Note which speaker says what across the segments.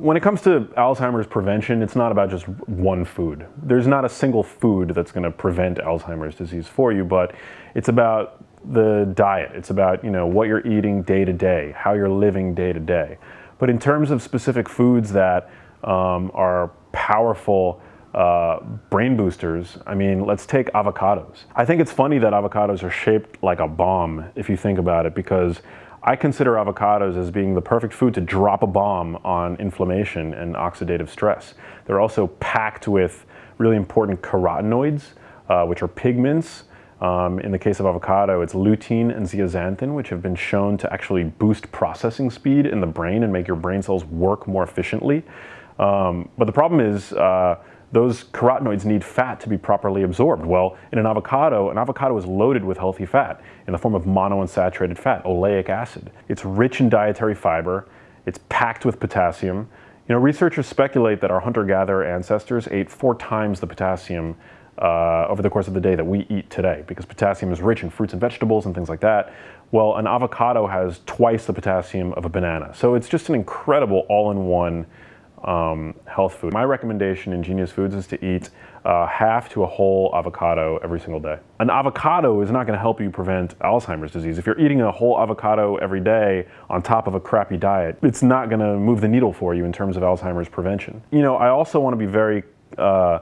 Speaker 1: When it comes to Alzheimer's prevention, it's not about just one food. There's not a single food that's going to prevent Alzheimer's disease for you, but it's about the diet. It's about, you know, what you're eating day to day, how you're living day to day. But in terms of specific foods that um, are powerful uh, brain boosters, I mean, let's take avocados. I think it's funny that avocados are shaped like a bomb, if you think about it, because I consider avocados as being the perfect food to drop a bomb on inflammation and oxidative stress. They're also packed with really important carotenoids, uh, which are pigments. Um, in the case of avocado, it's lutein and zeaxanthin, which have been shown to actually boost processing speed in the brain and make your brain cells work more efficiently. Um, but the problem is, uh, those carotenoids need fat to be properly absorbed. Well, in an avocado, an avocado is loaded with healthy fat in the form of monounsaturated fat, oleic acid. It's rich in dietary fiber, it's packed with potassium. You know, researchers speculate that our hunter-gatherer ancestors ate four times the potassium uh, over the course of the day that we eat today because potassium is rich in fruits and vegetables and things like that. Well, an avocado has twice the potassium of a banana. So it's just an incredible all-in-one um, health food. My recommendation in Genius Foods is to eat uh, half to a whole avocado every single day. An avocado is not going to help you prevent Alzheimer's disease. If you're eating a whole avocado every day on top of a crappy diet, it's not going to move the needle for you in terms of Alzheimer's prevention. You know, I also want to be very uh,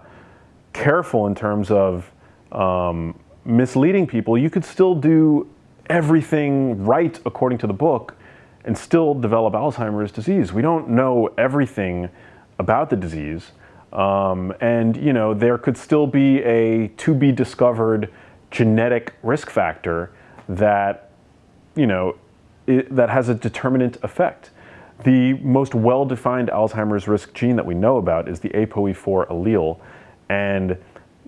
Speaker 1: careful in terms of um, misleading people. You could still do everything right according to the book and still develop Alzheimer's disease. We don't know everything about the disease. Um, and you know, there could still be a to be discovered genetic risk factor that, you know, it, that has a determinant effect. The most well-defined Alzheimer's risk gene that we know about is the ApoE4 allele. And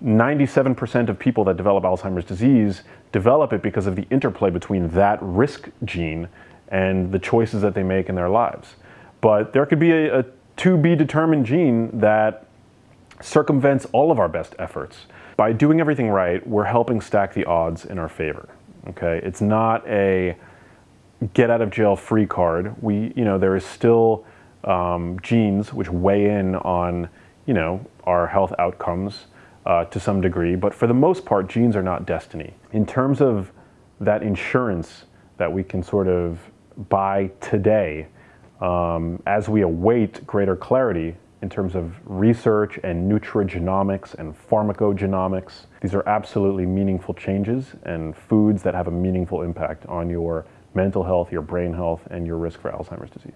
Speaker 1: 97% of people that develop Alzheimer's disease develop it because of the interplay between that risk gene and the choices that they make in their lives. But there could be a, a to be determined gene that circumvents all of our best efforts. By doing everything right, we're helping stack the odds in our favor. Okay, it's not a get out of jail free card. We, you know, there is still um, genes which weigh in on, you know, our health outcomes uh, to some degree, but for the most part, genes are not destiny. In terms of that insurance that we can sort of buy today um, as we await greater clarity in terms of research and nutrigenomics and pharmacogenomics. These are absolutely meaningful changes and foods that have a meaningful impact on your mental health, your brain health, and your risk for Alzheimer's disease.